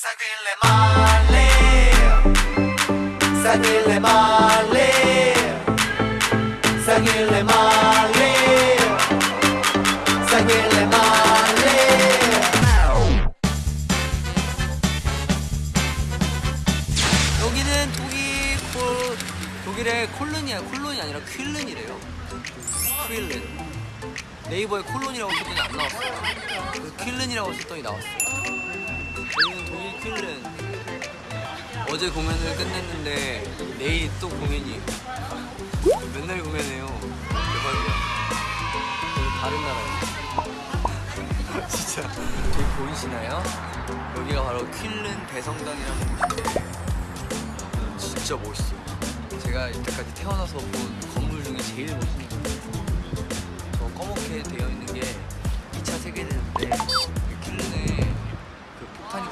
Sagile male, sagile male, sagile male, sagile male. 여기는 독일 코 독일의 콜론이야 콜론이 아니라 퀼른이래요. 퀼른. 네이버에 콜론이라고 썼더니 안 나왔어요. 그 퀼른이라고 썼더니 나왔어요. 여기는 독일 퀼른. 어제 공연을 끝냈는데 내일 또 공연이에요. 맨날 공연해요. 대박이야. 여기 다른 나라예요. 진짜 저기 보이시나요? 여기가 바로 퀼른 대성당이라는 곳인데 진짜 멋있어요. 제가 이때까지 태어나서 본 건물 중에 제일 멋있는 건물. 저 검게 되어 있는 게 2차 세계대전인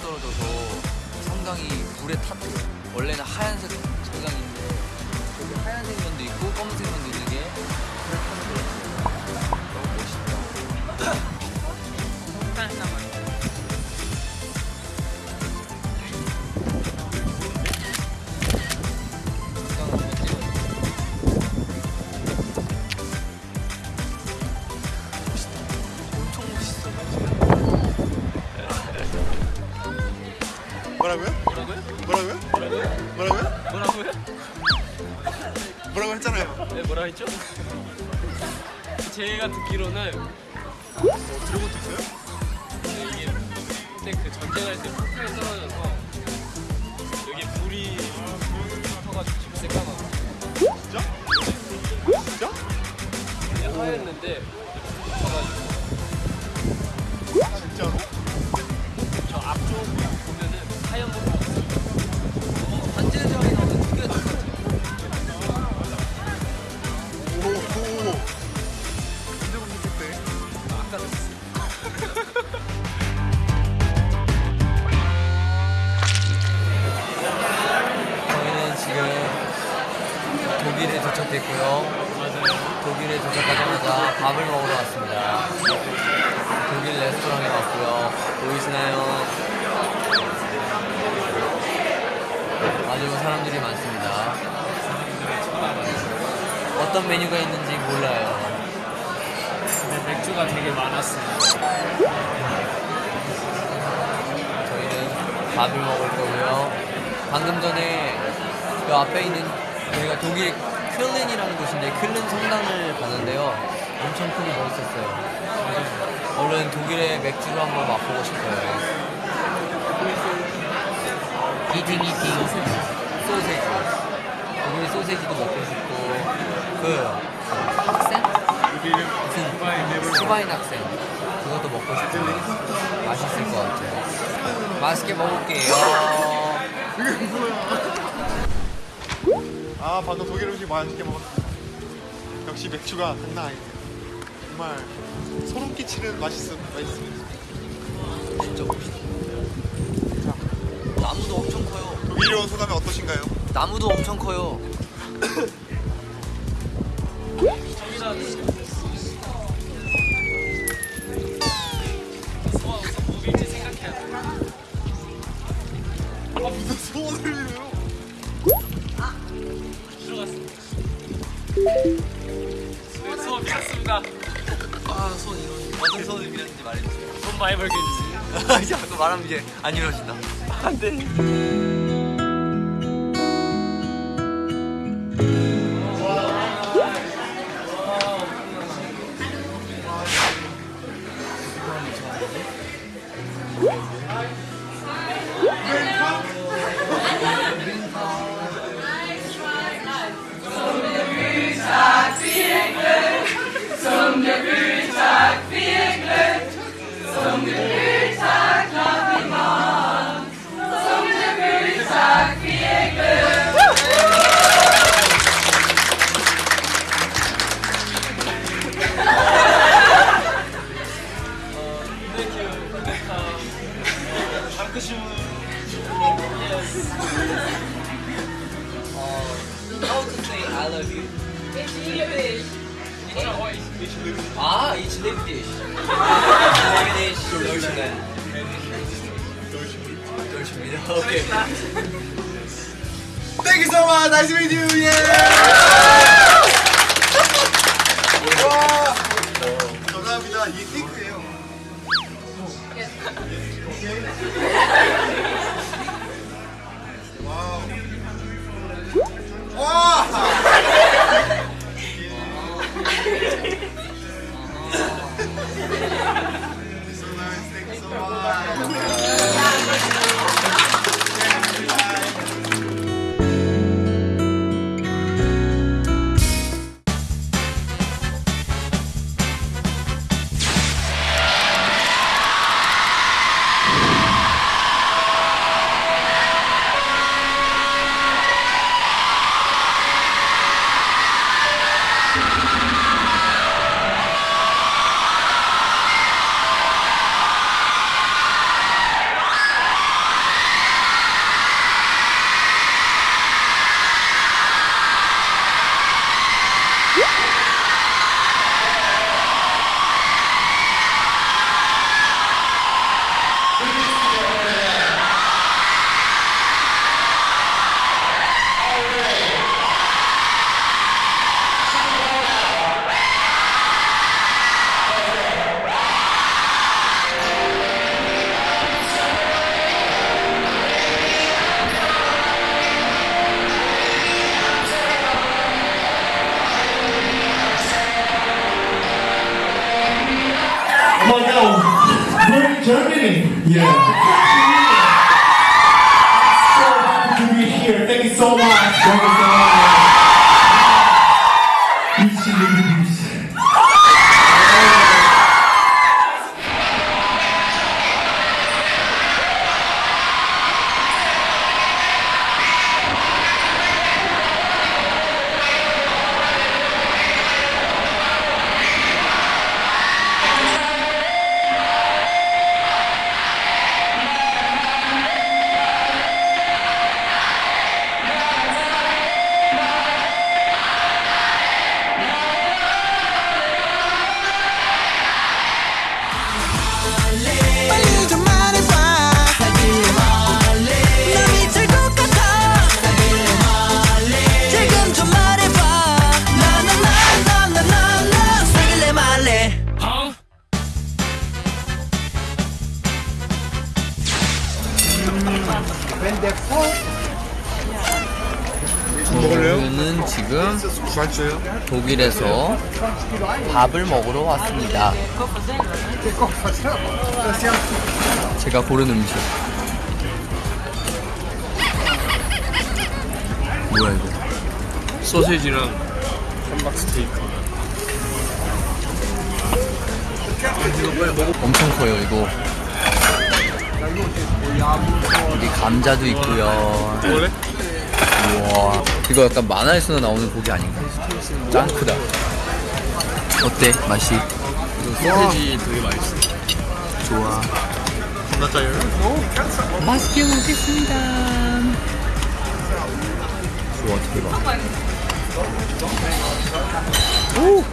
떨어져서 성당이 불에 탔대요. 원래는 하얀색 성당인데 여기 하얀색 면도 있고 검은색 듣기로는 뭐 들어본 적 있어요? 이게 그때 그 전쟁할 때 폭탄이 떨어져서 여기 불이 터가지고 지금 새까맣고 진짜? 진짜? 그냥 하였는데 터가지고 진짜로? 저 앞쪽 보면은 하얀 불 독일에 도착했고요. 독일에 도착하자마자 밥을 먹으러 왔습니다. 독일 레스토랑에 왔고요. 보이시나요? 아주 사람들이 많습니다. 어떤 메뉴가 있는지 몰라요. 근데 맥주가 되게 많았어요. 저희는 밥을 먹을 거고요. 방금 전에 그 앞에 있는 저희가 독일 퀼른이라는 곳인데 퀼른 성당을 봤는데요. 엄청 크고 멋있었어요. 얼른 독일의 맥주를 한번 맛보고 싶어요. 이팅 이팅 소세지. 독일 소세지도 먹고 싶고 그 학생? 무슨 스바인 학생 그것도 먹고 싶고 맛있을 것 같아요. 맛있게 먹을게요. 아, 방금 독일 음식 맛있게 먹었어. 역시 맥주가 장난 아니네. 정말 소름 끼치는 맛있음, 맛있음. 진짜 멋있다. 나무도 엄청 커요. 독일에 온 소감이 어떠신가요? 나무도 엄청 커요. 뭐일지 말하면 이제 안 이루어진다. 안 돼. the how to say I love you? It's English. Ah, each lip dish. Ah, lip dish, Deutschland. Okay. Thank you so much. Nice to meet you. Yeah. 와우. 와. Germany. Yeah. So happy to be here. Thank you so much. Thank you so much. 저는 지금? 독일에서 밥을 먹으러 왔습니다. 제가 고른 음식. 뭐야 이거? 소세지랑 함박 스테이크. 엄청 커요 이거. 여기 감자도 있고요. 우와 이거 약간 만화에서나 나오는 고기 아닌가? 짱 크다. 어때 맛이? 소세지 되게 맛있어. 좋아. 겁나 짜요? 맛있게 먹겠습니다. 좋아 대박. 오.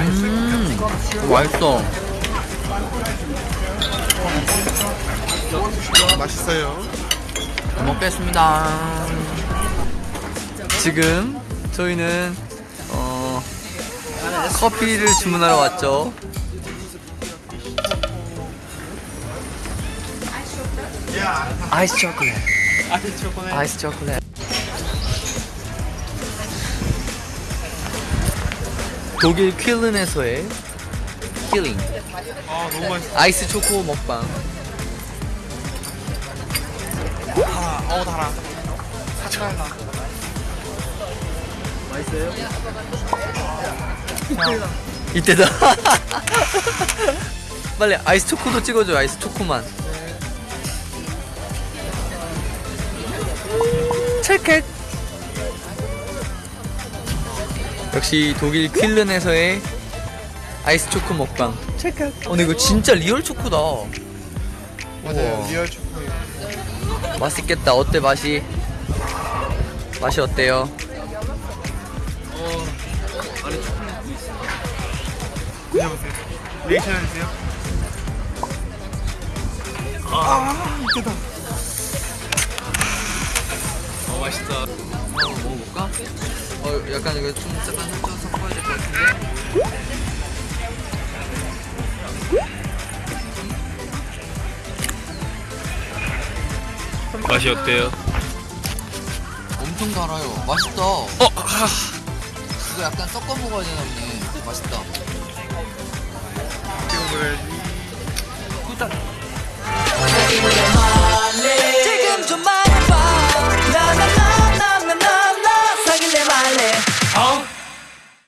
음, 맛있어. 맛있어요. 잘 먹겠습니다. 지금 저희는 어, 커피를 주문하러 왔죠. 아이스 초콜릿. 아이스 초콜릿. 아이스 초콜릿. 독일 쾰른에서의 chilling 아 너무 맛있어. 아이스 초코 먹방. 어우 달아. 사찰나. 이때다. 빨리 아이스 초코도 찍어줘. 아이스 초코만. 체크. 역시 독일 쾰른에서의 아이스 초코 먹방. 체크. 어, 근데 이거 진짜 real 초코다. 맞아요. 우와. real 초코예요. 맛있겠다. 어때 맛이? 맛이 어때요? 드셔보세요. 리액션 해주세요. 아, 이때다. 어 맛있다. 한번 먹어볼까? 어 약간 이거 좀 약간 살짝 섞어야 될 것 같은데 맛이 어때요? 엄청 달아요 맛있다 어! 아, 이거 약간 섞어 먹어야 되나 보네 맛있다 음. 지금 좀 마.